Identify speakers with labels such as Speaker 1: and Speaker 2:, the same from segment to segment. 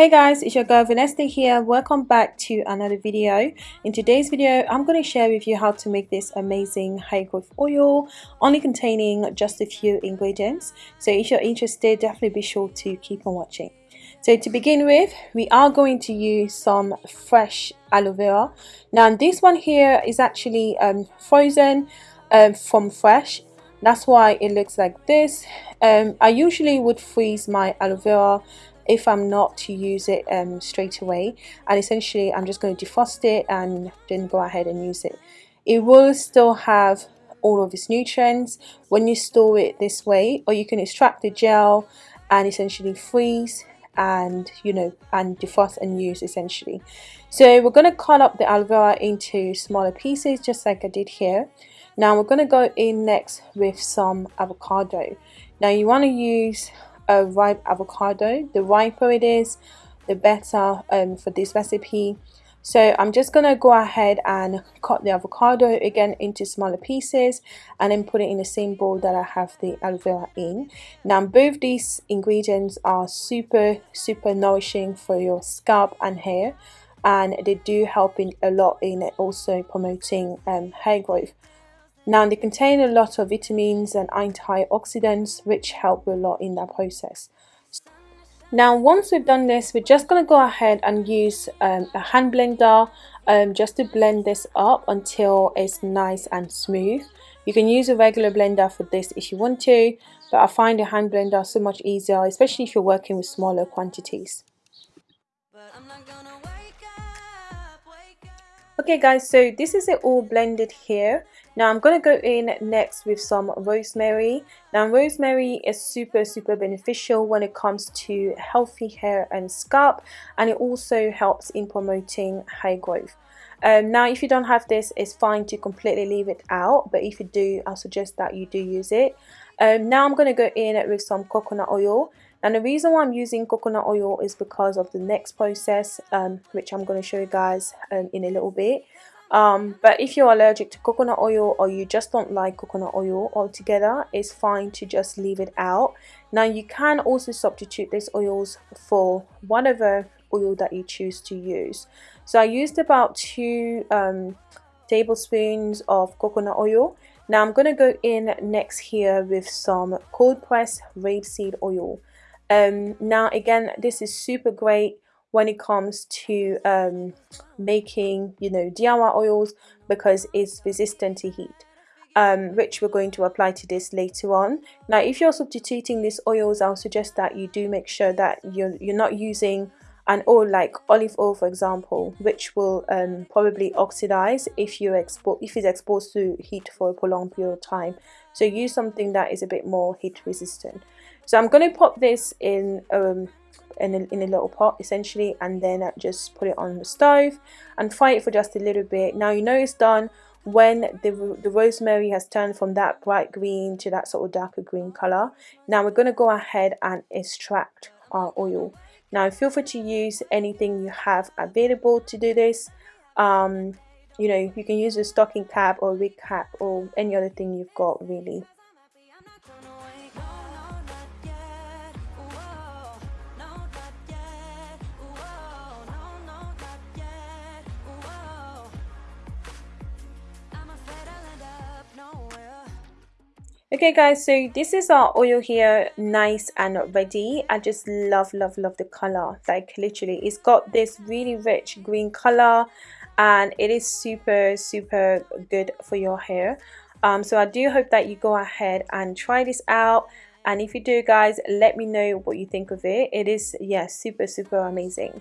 Speaker 1: Hey guys, it's your girl Vanessa here. Welcome back to another video. In today's video, I'm going to share with you how to make this amazing hair growth oil, only containing just a few ingredients. So if you're interested, definitely be sure to keep on watching. So to begin with, we are going to use some fresh aloe vera. Now this one here is actually um, frozen um, from fresh. That's why it looks like this. Um, I usually would freeze my aloe vera if I'm not to use it um, straight away. And essentially I'm just going to defrost it and then go ahead and use it. It will still have all of its nutrients. When you store it this way or you can extract the gel and essentially freeze and you know and defrost and use essentially. So we're going to cut up the aloe vera into smaller pieces just like I did here. Now we're going to go in next with some avocado. Now you want to use a ripe avocado. The riper it is, the better um, for this recipe. So I'm just going to go ahead and cut the avocado again into smaller pieces and then put it in the same bowl that I have the aloe vera in. Now both these ingredients are super super nourishing for your scalp and hair and they do help in a lot in also promoting um, hair growth. Now they contain a lot of vitamins and antioxidants which help a lot in that process. Now once we've done this we're just going to go ahead and use um, a hand blender um, just to blend this up until it's nice and smooth. You can use a regular blender for this if you want to but I find a hand blender so much easier especially if you're working with smaller quantities. Okay guys so this is it all blended here now I'm to go in next with some rosemary. Now rosemary is super super beneficial when it comes to healthy hair and scalp and it also helps in promoting hair growth. Um, now if you don't have this it's fine to completely leave it out but if you do I suggest that you do use it. Um, now I'm to go in with some coconut oil and the reason why I'm using coconut oil is because of the next process um, which I'm going to show you guys um, in a little bit. Um, but if you're allergic to coconut oil or you just don't like coconut oil altogether it's fine to just leave it out. Now you can also substitute these oils for whatever oil that you choose to use. So I used about two um, tablespoons of coconut oil. Now I'm going to go in next here with some cold pressed rapeseed oil um, now again this is super great when it comes to um, making you know DIY oils because it's resistant to heat. Um, which we're going to apply to this later on. Now if you're substituting these oils I'll suggest that you do make sure that you're, you're not using an oil like olive oil for example which will um, probably oxidize if you export if it's exposed to heat for a prolonged period of time. So use something that is a bit more heat resistant so I'm going to pop this in um, in a, in a little pot essentially and then just put it on the stove and fry it for just a little bit. Now you know it's done when the, the rosemary has turned from that bright green to that sort of darker green color. Now we're going to go ahead and extract our oil. Now feel free to use anything you have available to do this. Um, you know you can use a stocking cap or wig cap or any other thing you've got really okay guys so this is our oil here nice and ready. I just love love love the color. Like literally it's got this really rich green color and it is super super good for your hair. Um, so i do hope that you go ahead and try this out. And if you do guys let me know what you think of it. It is yeah super super amazing.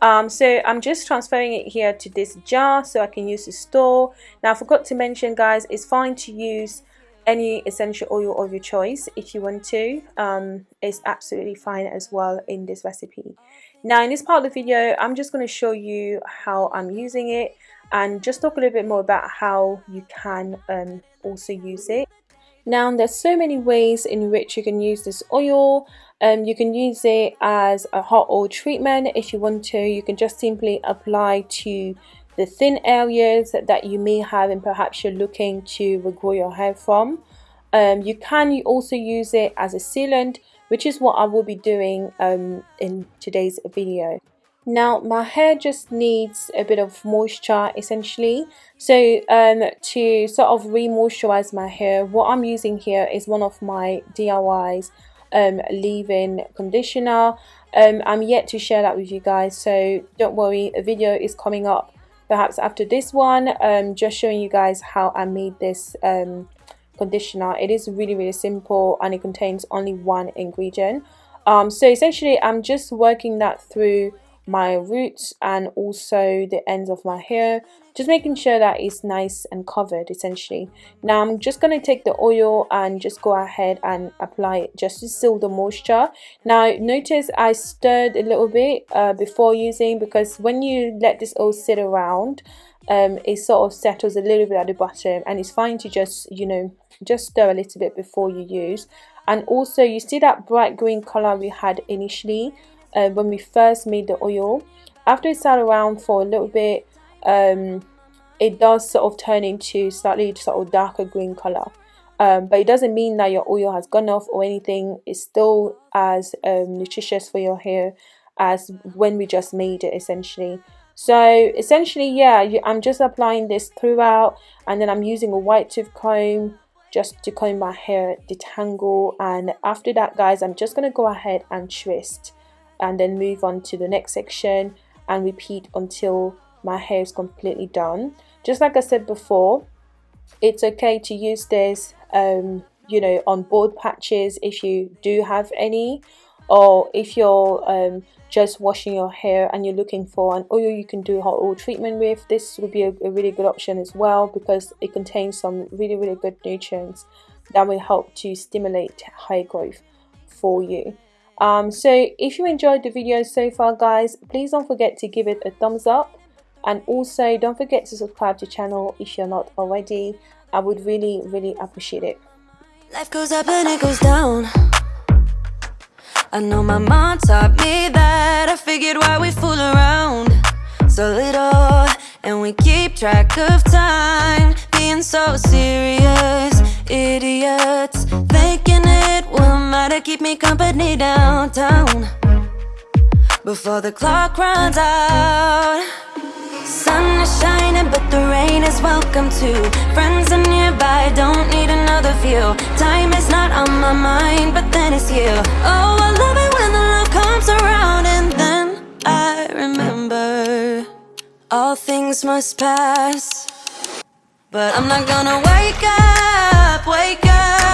Speaker 1: Um, so I'm just transferring it here to this jar so I can use to store. Now I forgot to mention guys it's fine to use any essential oil of your choice if you want to um, is absolutely fine as well in this recipe. Now in this part of the video I'm just going to show you how I'm using it and just talk a little bit more about how you can um, also use it. Now there's so many ways in which you can use this oil. Um, you can use it as a hot oil treatment. If you want to you can just simply apply to the thin areas that you may have and perhaps you're looking to regrow your hair from. Um, you can also use it as a sealant which is what I will be doing um, in today's video. Now my hair just needs a bit of moisture essentially. So um, to sort of re-moisturize my hair, what I'm using here is one of my DIYs um, leave-in conditioner. Um, I'm yet to share that with you guys so don't worry a video is coming up perhaps after this one um, just showing you guys how I made this um, conditioner. It is really really simple and it contains only one ingredient. Um, so essentially I'm just working that through my roots and also the ends of my hair. Just making sure that it's nice and covered essentially. Now I'm just going to take the oil and just go ahead and apply it just to seal the moisture. Now notice I stirred a little bit uh, before using because when you let this oil sit around um, it sort of settles a little bit at the bottom and it's fine to just you know just stir a little bit before you use. And also you see that bright green color we had initially uh, when we first made the oil. After it sat around for a little bit um, it does sort of turn into slightly sort of darker green color. Um, but it doesn't mean that your oil has gone off or anything. It's still as um, nutritious for your hair as when we just made it essentially. So essentially yeah you, I'm just applying this throughout and then I'm using a wide tooth comb just to comb my hair detangle and after that guys I'm just gonna go ahead and twist and then move on to the next section and repeat until my hair is completely done. Just like I said before it's okay to use this um, you know on bald patches if you do have any or if you're um, just washing your hair and you're looking for an oil you can do hot oil treatment with this would be a, a really good option as well because it contains some really really good nutrients that will help to stimulate hair growth for you um, so if you enjoyed the video so far guys, please don't forget to give it a thumbs up and also don't forget to subscribe to the channel if you're not already. I would really really appreciate it. Life goes up and it goes down. I know my mom taught me that. I figured why we fool around so little and we keep track of time being so serious idiots thinking it will matter. Keep me company downtown before the clock runs out. Sun is shining but the rain is welcome too. Friends are nearby don't need another view. Time is not on my mind but then it's you. Oh i love it when the love comes around and then i remember all things must pass. But I'm not gonna wake up, wake up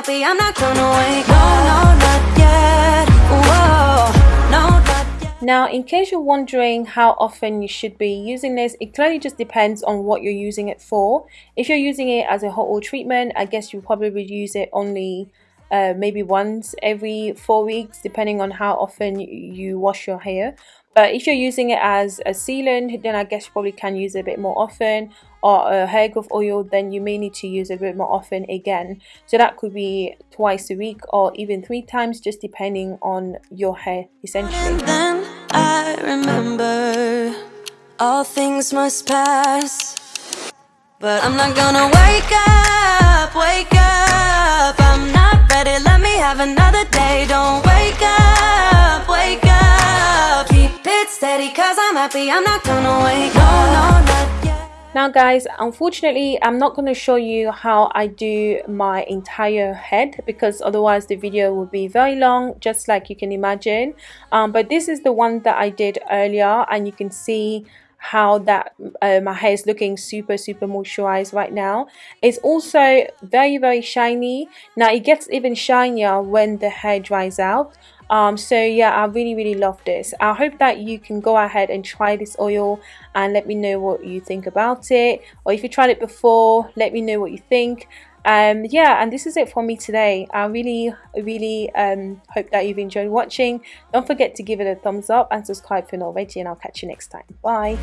Speaker 1: happy I'm not gonna up No, no, not yet. Whoa, no, not yet. Now, in case you're wondering how often you should be using this, it clearly just depends on what you're using it for. If you're using it as a hot oil treatment, I guess you probably would use it only uh, maybe once every four weeks depending on how often you wash your hair but if you're using it as a sealant then I guess you probably can use it a bit more often or a hair growth oil then you may need to use it a bit more often again. So that could be twice a week or even three times just depending on your hair essentially. Then I remember all things must pass. But I'm not gonna wake up, wake up. I'm not ready, let me have another day. Don't wake up, it steady cause I'm happy I'm not gonna no, now guys, unfortunately I'm not going to show you how I do my entire head because otherwise the video will be very long just like you can imagine. Um, but this is the one that I did earlier and you can see how that uh, my hair is looking super super moisturized right now. It's also very very shiny. Now it gets even shinier when the hair dries out um, so yeah I really really love this. I hope that you can go ahead and try this oil and let me know what you think about it. Or if you tried it before let me know what you think. Um yeah and this is it for me today. I really really um hope that you've enjoyed watching. Don't forget to give it a thumbs up and subscribe if you're not already and i'll catch you next time. Bye